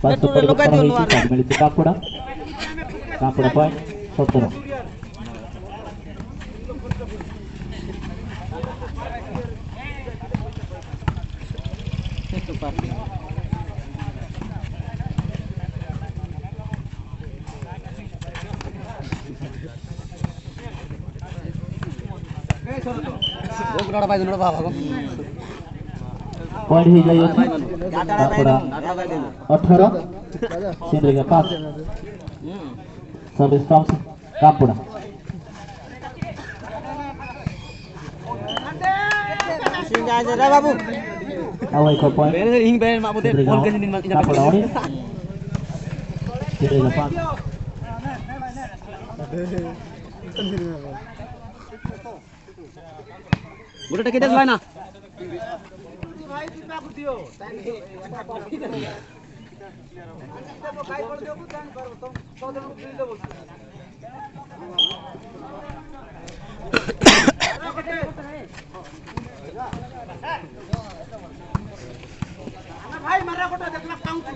Passo per lo cambio lo. Me li tocca ancora. Campo poi sotto. Questo parte. पढ़ी जाइए पूरा अठारह सिंधु के पास सर्विस टॉप कापुरा सिंगा जा रे बाबू away ke point. Bener ing bener mak putih gol ke sini mak dapat lawan. Tidak dapat. Tidak dapat. গোটাটা কেটে ভাই না? ভাই মারা গোটা দেখলাম কাউন্টি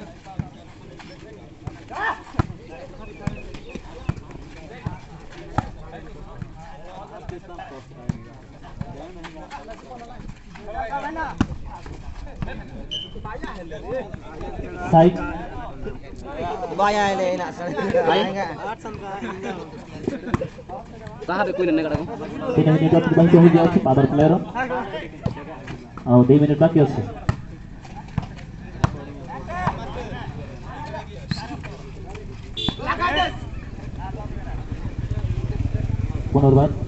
साइक बाया ले ना सर आएगा कहाँ पे कोई नहीं करा तीन मिनट बाद बैंक हो गया उसके पादर प्लेयर और 2 मिनट बाकी है पुनर्वार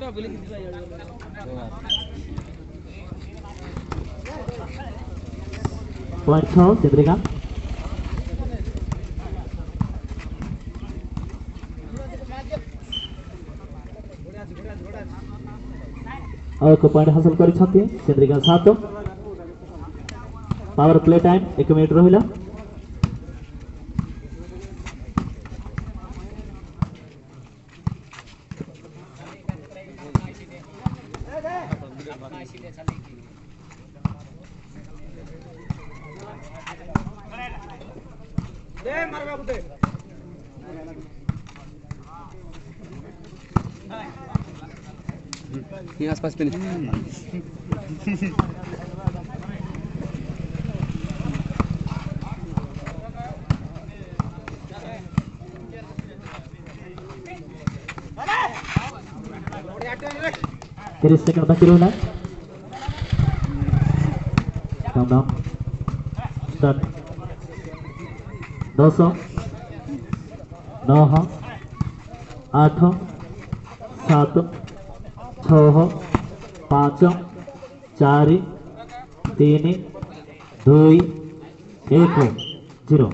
କୋଡ଼ିଏ ସର୍ଭିସ୍ ଫ୍ରମ୍ ସିନ୍ଦ୍ରିକାନ୍ତ ପଏଣ୍ଟ ଛଅ ସିନ୍ଦ୍ରିକାନ୍ତ ଆଉ ଏକ ପଏଣ୍ଟ ହାସଲ କରିଛନ୍ତି ଚନ୍ଦ୍ରିକା ସାତ ପାୱାର ପ୍ଲେ दे मार बाबू ये आसपास पे नहीं। ତିରିଶ ସେକେଣ୍ଡ ବାକି ରହିଲା କାଉଣ୍ଟଡାଉନ୍ ଷ୍ଟାର୍ଟ ଦଶ ନଅ ଆଠ ସାତ ଛଅ ପାଞ୍ଚ ଚାରି ତିନି ଦୁଇ ଏକ ଜିରୋ